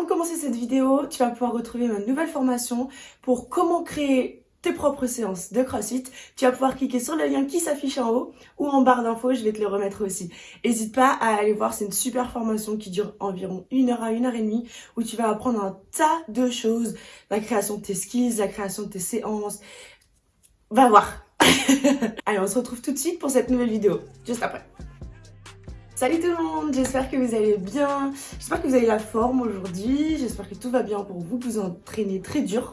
avant commencer cette vidéo, tu vas pouvoir retrouver ma nouvelle formation pour comment créer tes propres séances de CrossFit. Tu vas pouvoir cliquer sur le lien qui s'affiche en haut ou en barre d'infos, je vais te le remettre aussi. N'hésite pas à aller voir, c'est une super formation qui dure environ une heure à une heure et demie où tu vas apprendre un tas de choses. La création de tes skills, la création de tes séances. Va voir Allez, on se retrouve tout de suite pour cette nouvelle vidéo, juste après. Salut tout le monde, j'espère que vous allez bien, j'espère que vous avez la forme aujourd'hui, j'espère que tout va bien pour vous, vous entraînez très dur.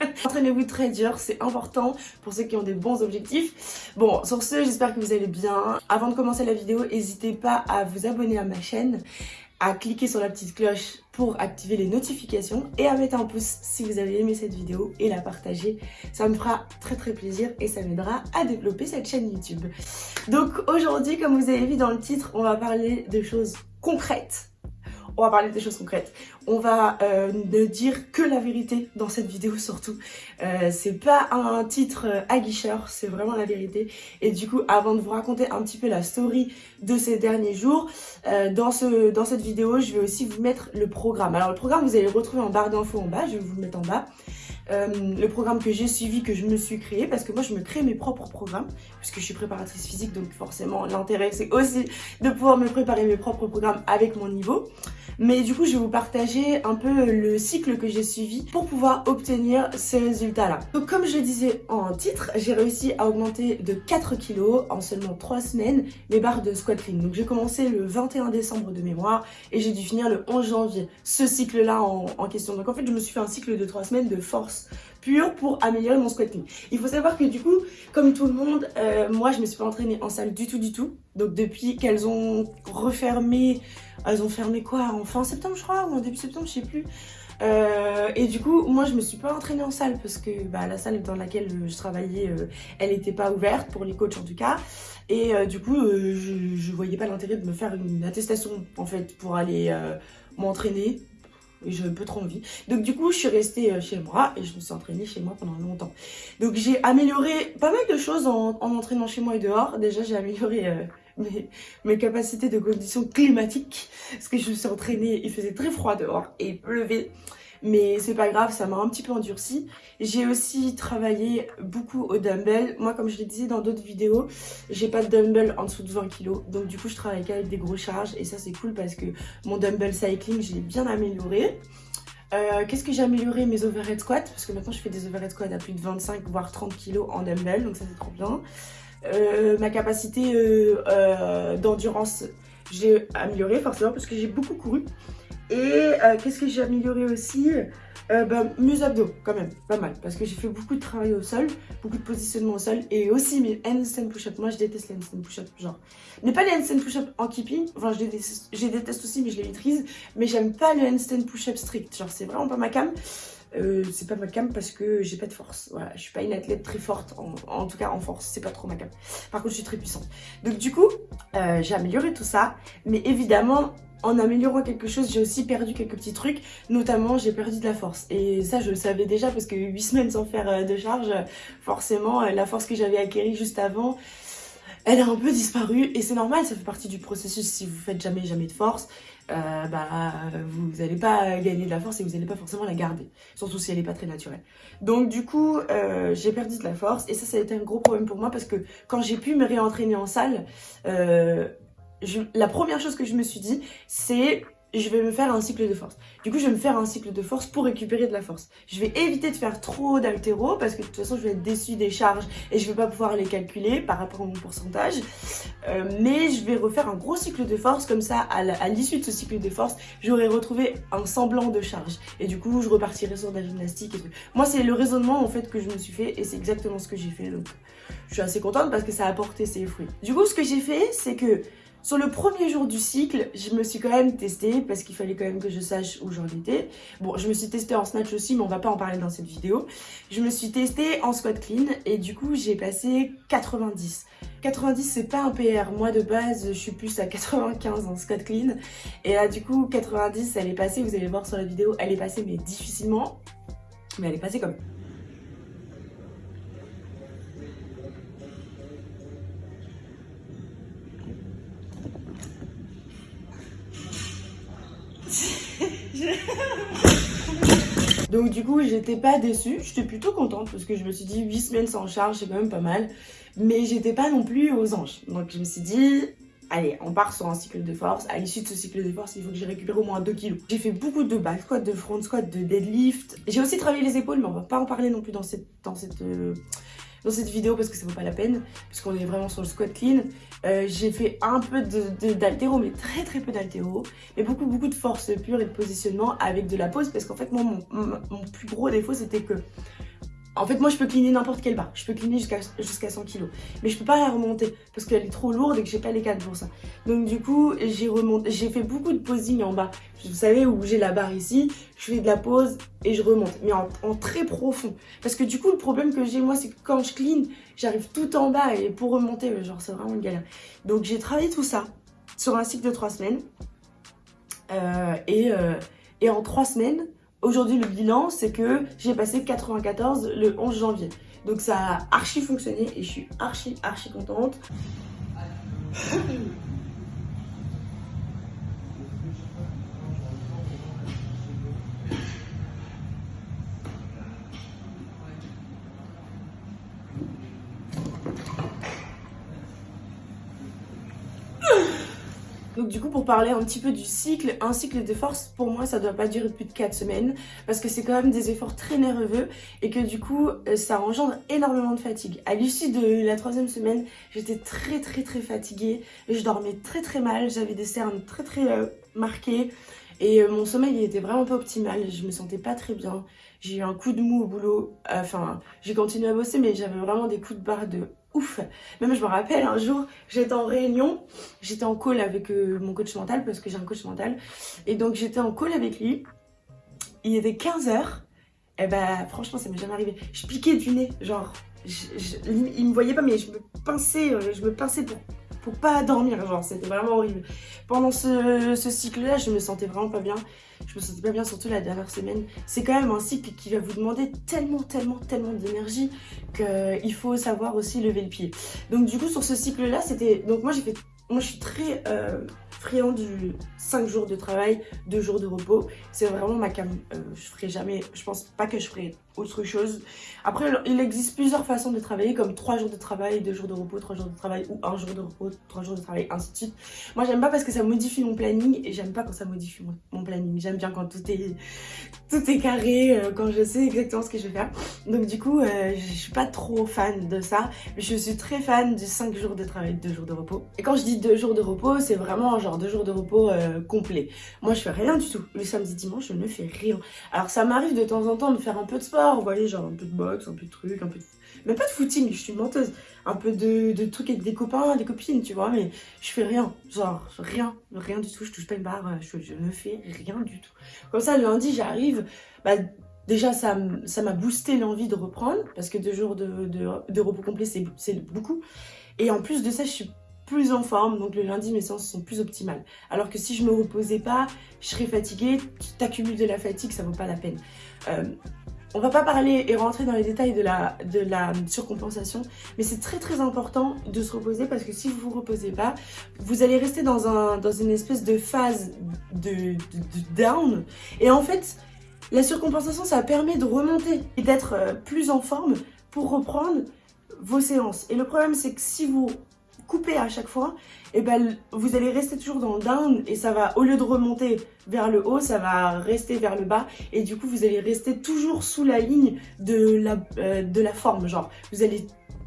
Entraînez-vous très dur, c'est important pour ceux qui ont des bons objectifs. Bon, sur ce, j'espère que vous allez bien. Avant de commencer la vidéo, n'hésitez pas à vous abonner à ma chaîne à cliquer sur la petite cloche pour activer les notifications et à mettre un pouce si vous avez aimé cette vidéo et la partager. Ça me fera très très plaisir et ça m'aidera à développer cette chaîne YouTube. Donc aujourd'hui, comme vous avez vu dans le titre, on va parler de choses concrètes on va parler des choses concrètes. On va euh, ne dire que la vérité dans cette vidéo surtout. Euh, c'est pas un titre aguicheur, c'est vraiment la vérité. Et du coup, avant de vous raconter un petit peu la story de ces derniers jours, euh, dans, ce, dans cette vidéo, je vais aussi vous mettre le programme. Alors le programme, vous allez le retrouver en barre d'infos en bas, je vais vous le mettre en bas. Euh, le programme que j'ai suivi, que je me suis créé, parce que moi je me crée mes propres programmes, puisque je suis préparatrice physique, donc forcément l'intérêt c'est aussi de pouvoir me préparer mes propres programmes avec mon niveau. Mais du coup, je vais vous partager un peu le cycle que j'ai suivi pour pouvoir obtenir ces résultats-là. Donc comme je le disais en titre, j'ai réussi à augmenter de 4 kilos en seulement 3 semaines les barres de squat clean. Donc j'ai commencé le 21 décembre de mémoire et j'ai dû finir le 11 janvier. Ce cycle-là en, en question. Donc en fait, je me suis fait un cycle de 3 semaines de force pour améliorer mon squat clean. Il faut savoir que du coup, comme tout le monde, euh, moi je me suis pas entraînée en salle du tout du tout. Donc depuis qu'elles ont refermé, elles ont fermé quoi? En fin septembre je crois, ou en début septembre, je sais plus. Euh, et du coup, moi, je me suis pas entraînée en salle parce que bah, la salle dans laquelle je travaillais, euh, elle n'était pas ouverte pour les coachs en tout cas. Et du coup, je, je voyais pas l'intérêt de me faire une attestation en fait pour aller m'entraîner j'ai un peu trop envie. Donc du coup, je suis restée euh, chez moi et je me suis entraînée chez moi pendant longtemps. Donc j'ai amélioré pas mal de choses en, en entraînant chez moi et dehors. Déjà, j'ai amélioré euh, mes, mes, capacités de conditions climatiques parce que je me suis entraînée, il faisait très froid dehors et il pleuvait mais c'est pas grave, ça m'a un petit peu endurci. J'ai aussi travaillé beaucoup au dumbbell. Moi, comme je l'ai dit dans d'autres vidéos, j'ai pas de dumbbell en dessous de 20 kg. Donc du coup, je travaille qu'avec des grosses charges et ça, c'est cool parce que mon dumbbell cycling, je l'ai bien amélioré. Euh, Qu'est-ce que j'ai amélioré Mes overhead squats, parce que maintenant je fais des overhead squats à plus de 25 voire 30 kg en dumbbell, donc ça c'est trop bien. Euh, ma capacité euh d'endurance, j'ai amélioré forcément parce que j'ai beaucoup couru. Et euh, qu'est-ce que j'ai amélioré aussi euh, bah, Mes abdos, quand même, pas mal. Parce que j'ai fait beaucoup de travail au sol, beaucoup de positionnement au sol. Et aussi mes handstand push-up. Moi, je déteste les handstand push-up, genre. Mais pas les handstand push-up en keeping. Enfin, je déteste, je déteste aussi, mais je les maîtrise. Mais j'aime pas le handstand push-up strict. Genre, c'est vraiment pas ma cam. Euh, c'est pas ma cam parce que j'ai pas de force. Voilà, je suis pas une athlète très forte, en, tout cas en force, c'est pas trop ma cam. Par contre, je suis très puissante. Donc du coup, euh, j'ai amélioré tout ça, mais évidemment, en améliorant quelque chose, j'ai aussi perdu quelques petits trucs. Notamment, j'ai perdu de la force. Et ça, je le savais déjà parce que 8 semaines sans faire euh, de charge, forcément, la force que j'avais acquérie juste avant, elle a un peu disparu. Et c'est normal, ça fait partie du processus. Si vous faites jamais, jamais de force, euh, bah, vous n'allez pas gagner de la force et vous n'allez pas forcément la garder. Surtout si elle n'est pas très naturelle. Donc du coup, euh, j'ai perdu de la force. Et ça, ça a été un gros problème pour moi parce que quand j'ai pu me réentraîner en salle, euh, la première chose que je me suis dit, c'est je vais me faire un cycle de force. Du coup, je vais me faire un cycle de force pour récupérer de la force. Je vais éviter de faire trop d'altéro parce que de toute façon, je vais être déçue des charges et je vais pas pouvoir les calculer par rapport à mon pourcentage. Euh, mais je vais refaire un gros cycle de force comme ça, à l'issue de ce cycle de force, j'aurai retrouvé un semblant de charge. Et du coup, je repartirai sur de la gymnastique et tout. Moi, c'est le raisonnement en fait que je me suis fait et c'est exactement ce que j'ai fait. Donc, je suis assez contente parce que ça a apporté ses fruits. Du coup, ce que j'ai fait, c'est que sur le premier jour du cycle, je me suis quand même testée parce qu'il fallait quand même que je sache où j'en étais. Bon, je me suis testée en snatch aussi, mais on va pas en parler dans cette vidéo. Je me suis testée en squat clean et du coup, j'ai passé 90. 90, c'est pas un PR. Moi, de base, je suis plus à 95 en squat clean. Et là, du coup, 90, elle est passée, vous allez voir sur la vidéo, elle est passée, mais difficilement. Mais elle est passée comme Donc du coup, j'étais pas déçue, j'étais plutôt contente parce que je me suis dit 8 semaines sans charge, c'est quand même pas mal. Mais j'étais pas non plus aux anges. Donc je me suis dit, allez, on part sur un cycle de force. À l'issue de ce cycle de force, il faut que j'ai récupéré au moins 2 kilos. J'ai fait beaucoup de back squat, de front squat, de deadlift. J'ai aussi travaillé les épaules, mais on va pas en parler non plus dans cette, euh, dans cette vidéo parce que ça vaut pas la peine, puisqu'on est vraiment sur le squat clean. Euh, j'ai fait un peu d'altéro, mais très très peu d'altéro, mais beaucoup beaucoup de force pure et de positionnement avec de la pose, parce qu'en fait mon plus gros défaut c'était que en fait, moi, je peux cleaner n'importe quelle barre. Je peux cleaner jusqu'à jusqu'à 100 kg. Mais je peux pas la remonter parce qu'elle est trop lourde et que j'ai pas les cannes pour ça. Donc, du coup, j'ai remonté. J'ai fait beaucoup de posing en bas. Vous savez, où j'ai la barre ici, je fais de la pose et je remonte. Mais en, très profond. Parce que du coup, le problème que j'ai, moi, c'est que quand je clean, j'arrive tout en bas et pour remonter, genre, c'est vraiment une galère. Donc, j'ai travaillé tout ça sur un cycle de 3 semaines. Euh, et, euh, et en 3 semaines, Aujourd'hui, le bilan, c'est que j'ai passé 94 le 11 janvier. Donc ça a archi fonctionné et je suis archi, archi contente. Donc du coup, pour parler un petit peu du cycle, un cycle de force, pour moi, ça doit pas durer plus de 4 semaines parce que c'est quand même des efforts très nerveux et que du coup, euh, ça engendre énormément de fatigue. À l'issue de la troisième semaine, j'étais très très très fatiguée, je dormais très très mal, j'avais des cernes très très euh, marquées. Et euh, mon sommeil il était vraiment pas optimal, je me sentais pas très bien. J'ai eu un coup de mou au boulot, enfin, j'ai continué à bosser mais j'avais vraiment des coups de barre de ouf. Même je me rappelle un jour, j'étais en réunion, j'étais en call avec euh, mon coach mental parce que j'ai un coach mental. Et donc j'étais en call avec lui. Il était 15h. Et bah franchement ça m'est jamais arrivé. Je piquais du nez, genre, il me voyait pas mais je me pinçais, euh, je me pinçais pour pour pas dormir, genre c'était vraiment horrible. Pendant ce, cycle-là, je me sentais vraiment pas bien. Je me sentais pas bien, surtout la dernière semaine. C'est quand même un cycle qui va vous demander tellement, tellement, tellement d'énergie qu'il faut savoir aussi lever le pied. Donc du coup, sur ce cycle-là, c'était... Donc moi, j'ai fait... Moi, je suis très... Euh, friand du 5 jours de travail, 2 jours de repos. C'est vraiment ma cam. Euh, je ferai jamais, je pense pas que je ferai autre chose. Après, il existe plusieurs façons de travailler, comme 3 jours de travail, 2 jours de repos, 3 jours de travail, ou 1 jour de repos, 3 jours de travail, ainsi de suite. Moi, j'aime pas parce que ça modifie mon planning, et j'aime pas quand ça modifie mon, planning. J'aime bien quand tout est, tout est carré, euh, quand je sais exactement ce que je vais faire. Donc du coup, euh, je suis pas trop fan de ça, mais je suis très fan du 5 jours de travail, 2 jours de repos. Et quand je dis 2 jours de repos, c'est vraiment genre 2 jours de repos euh, complet. Moi, je fais rien du tout. Le samedi, dimanche, je ne fais rien. Alors, ça m'arrive de temps en temps de faire un peu de sport, vous voyez, genre un peu de boxe, un peu de trucs, un peu de... Mais pas de footing, je suis menteuse. Un peu de, de trucs avec des copains, des copines, tu vois, mais je fais rien. Genre, rien, rien du tout. Je touche pas une barre, je, ne fais rien du tout. Comme ça, le lundi, j'arrive, bah, Déjà, ça m'a boosté l'envie de reprendre, parce que deux jours de, de, repos complet, c'est beaucoup. Et en plus de ça, je suis plus en forme, donc le lundi mes séances sont plus optimales. Alors que si je me reposais pas, je serais fatiguée, t'accumules de la fatigue, ça vaut pas la peine. Euh, on va pas parler et rentrer dans les détails de la, de surcompensation, mais c'est très très important de se reposer parce que si vous vous reposez pas, vous allez rester dans, un, dans une espèce de phase de, down. Et en fait, la surcompensation, ça permet de remonter et d'être euh, plus en forme pour reprendre vos séances. Et le problème, c'est que si vous couper à chaque fois, et ben vous allez rester toujours dans le down et ça va, au lieu de remonter vers le haut, ça va rester vers le bas et du coup vous allez rester toujours sous la ligne de la, euh, de la forme, genre vous allez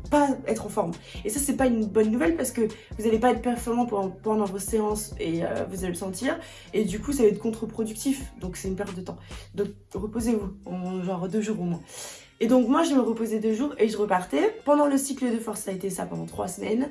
pas être en forme. Et ça, c'est pas une bonne nouvelle parce que vous allez pas être performant pendant, vos séances et euh, vous allez le sentir. Et du coup, ça va être contre-productif. Donc, c'est une perte de temps. Donc, reposez-vous, en genre deux jours au moins. Et donc, moi, je me reposais deux jours et je repartais. Pendant le cycle de force, ça a été ça pendant trois semaines.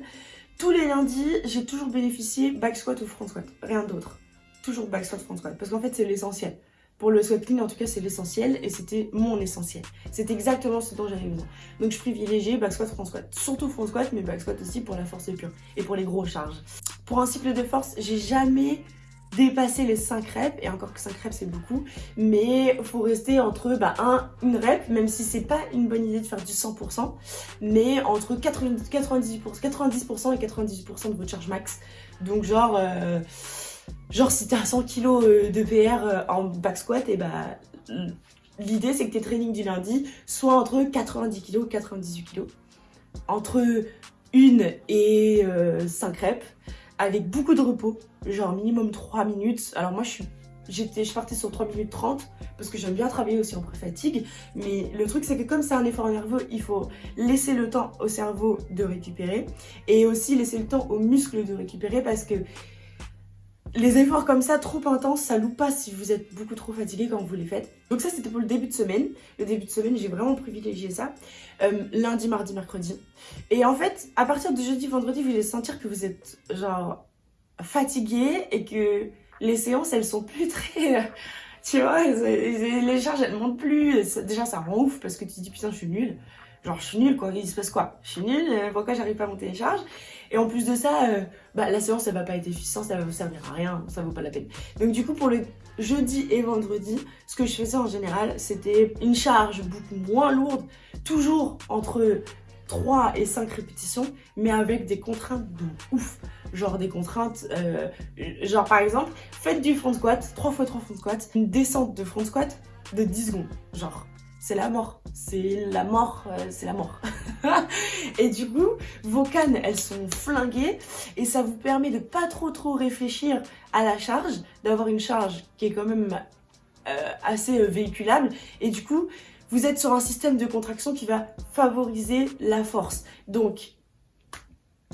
Tous les lundis, j'ai toujours bénéficié back squat ou front squat, rien d'autre. Toujours back squat, front squat, parce qu'en fait c'est l'essentiel. Pour le squat clean, en tout cas, c'est l'essentiel et c'était mon essentiel. C'est exactement ce dont j'avais besoin. Donc, je privilégiais back squat, front squat. Surtout front squat, mais back squat aussi pour la force pure et pour les gros charges. Pour un cycle de force, j'ai jamais dépasser les 5 reps, et encore que 5 reps c'est beaucoup, mais faut rester entre bah, un, une rep, même si c'est pas une bonne idée de faire du 100%, mais entre 90%, 90 et 98% de votre charge max. Donc genre, euh, Genre si t'as 100 kg euh, de PR euh, en back squat, et bah l'idée c'est que tes trainings du lundi soient entre 90 kg et 98 kg. Entre une et 5 reps avec beaucoup de repos, genre minimum 3 minutes. Alors moi je suis J'étais, je partais sur 3 minutes 30 parce que j'aime bien travailler aussi en pré-fatigue. Mais le truc, c'est que comme c'est un effort nerveux, il faut laisser le temps au cerveau de récupérer et aussi laisser le temps aux muscles de récupérer parce que les efforts comme ça, trop intenses, ça loupe pas si vous êtes beaucoup trop fatigué quand vous les faites. Donc ça, c'était pour le début de semaine. Le début de semaine, j'ai vraiment privilégié ça. Euh, lundi, mardi, mercredi. Et en fait, à partir de jeudi, vendredi, vous allez sentir que vous êtes genre fatigué et que les séances, elles sont plus très... Tu vois, les charges, elles montent plus. Déjà, ça rend ouf parce que tu te dis, putain, je suis nulle. Genre, je suis nulle, quoi. Il se passe quoi? Je suis nulle, euh, pourquoi j'arrive pas à monter les charges? Et en plus de ça, euh, bah, la séance, elle va pas être efficiente, ça va vous servir à rien, ça vaut pas la peine. Donc, du coup, pour le jeudi et vendredi, ce que je faisais en général, c'était une charge beaucoup moins lourde, toujours entre 3 et 5 répétitions, mais avec des contraintes de ouf. Genre des contraintes, euh, genre par exemple, faites du front squat, 3 x 3 front squat, une descente de front squat de 10 secondes. Genre, c'est la mort. C'est la mort, euh, c'est la mort. et du coup, vos cannes, elles sont flinguées et ça vous permet de pas trop trop réfléchir à la charge, d'avoir une charge qui est quand même euh, assez véhiculable. Et du coup, vous êtes sur un système de contraction qui va favoriser la force. Donc,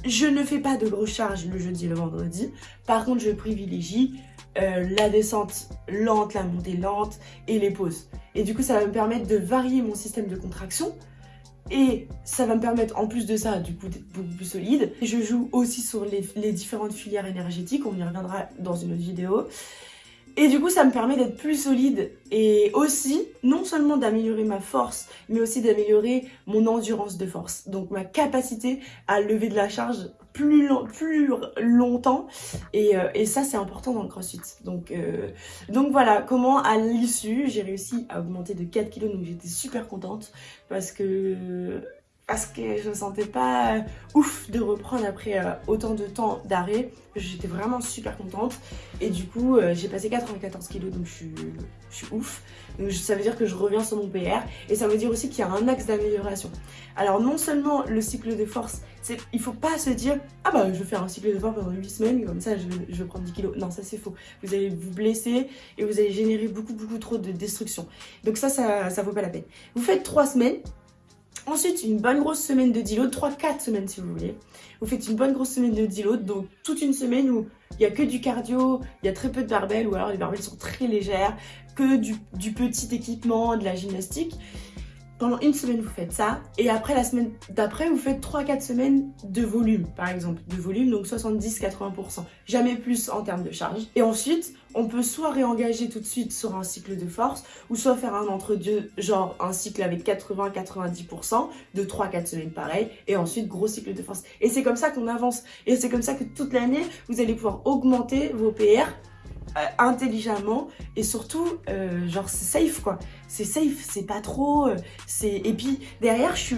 je ne fais pas de grosses charges le jeudi et le vendredi. Par contre, je privilégie euh, la descente lente, la montée lente et les pauses. Et du coup, ça va me permettre de varier mon système de contraction. Et ça va me permettre, en plus de ça, du coup, d'être beaucoup plus solide. Je joue aussi sur les, les différentes filières énergétiques. On y reviendra dans une autre vidéo. Et du coup, ça me permet d'être plus solide et aussi, non seulement d'améliorer ma force, mais aussi d'améliorer mon endurance de force. Donc ma capacité à lever de la charge plus, longtemps. Et, euh, et ça, c'est important dans le crossfit. Donc, euh, donc voilà, comment à l'issue, j'ai réussi à augmenter de 4 kilos. Donc j'étais super contente parce que parce que je me sentais pas euh, ouf de reprendre après euh, autant de temps d'arrêt. J'étais vraiment super contente. Et du coup, euh, j'ai passé 94 kilos, donc je suis, ouf. Donc ça veut dire que je reviens sur mon PR. Et ça veut dire aussi qu'il y a un axe d'amélioration. Alors non seulement le cycle de force, il faut pas se dire « Ah bah je vais faire un cycle de force pendant 8 semaines, comme ça je vais, je vais prendre 10 kilos. » Non, ça c'est faux. Vous allez vous blesser et vous allez générer beaucoup beaucoup trop de destruction. Donc ça, ça, ça vaut pas la peine. Vous faites 3 semaines Ensuite, une bonne grosse semaine de deload, 3-4 semaines si vous voulez. Vous faites une bonne grosse semaine de deload, donc toute une semaine où il n'y a que du cardio, il y a très peu de barbells, ou alors les barbells sont très légères, que du petit équipement, de la gymnastique. Pendant une semaine, vous faites ça. Et après, la semaine d'après, vous faites 3-4 semaines de volume, par exemple. De volume, donc 70-80%. Jamais plus en termes de charge. Et ensuite, on peut soit réengager tout de suite sur un cycle de force, ou soit faire un entre-deux, genre un cycle avec 80-90%, de 3-4 semaines pareil, et ensuite gros cycle de force. Et c'est comme ça qu'on avance. Et c'est comme ça que toute l'année, vous allez pouvoir augmenter vos PR euh, intelligemment et surtout euh, genre c'est safe quoi. C'est safe c'est pas trop euh, c'est et puis derrière je,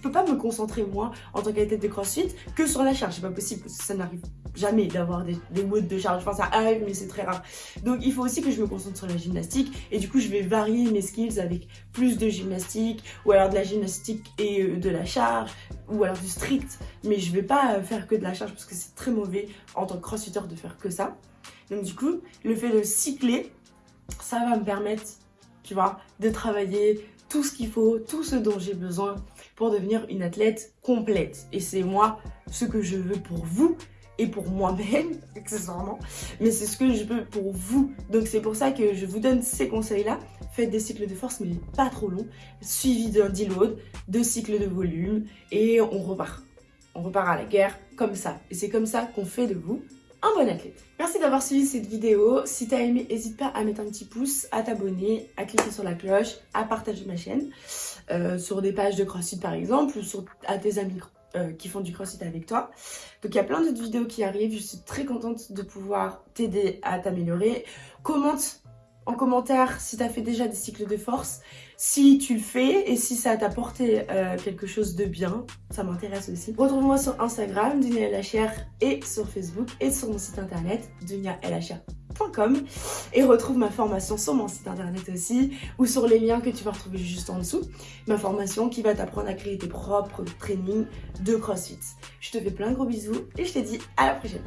peux pas me concentrer moi en tant qu'athlète de crossfit que sur la charge. C'est pas possible parce que ça n'arrive jamais d'avoir des, des modes de charge. Enfin ça arrive mais c'est très rare. Donc il faut aussi que je me concentre sur la gymnastique et du coup je vais varier mes skills avec plus de gymnastique ou alors de la gymnastique et de la charge ou alors du strict mais je vais pas faire que de la charge parce que c'est très mauvais en tant que crossfitter de faire que ça donc du coup, le fait de cycler, ça va me permettre, tu vois, de travailler tout ce qu'il faut, tout ce dont j'ai besoin pour devenir une athlète complète. Et c'est moi ce que je veux pour vous et pour moi-même, accessoirement, mais c'est ce que je veux pour vous. Donc c'est pour ça que je vous donne ces conseils-là. Faites des cycles de force, mais pas trop longs, suivi d'un deload, de cycles de volume, et on repart. On repart à la guerre comme ça. Et c'est comme ça qu'on fait de vous un bon athlète. Merci d'avoir suivi cette vidéo. Si t'as aimé, n'hésite pas à mettre un petit pouce, à t'abonner, à cliquer sur la cloche, à partager ma chaîne euh, sur des pages de CrossFit par exemple ou sur, à tes amis euh, qui font du CrossFit avec toi. Donc il y a plein d'autres vidéos qui arrivent. Je suis très contente de pouvoir t'aider à t'améliorer. Commente en commentaire si tu as fait déjà des cycles de force, si tu le fais et si ça t'a apporté euh, quelque chose de bien, ça m'intéresse aussi. Retrouve-moi sur Instagram, Dunia LHR, et sur Facebook et sur mon site internet, et retrouve ma formation sur mon site internet aussi ou sur les liens que tu vas retrouver juste en dessous. Ma formation qui va t'apprendre à créer tes propres trainings de CrossFit. Je te fais plein de gros bisous et je te dis à la prochaine.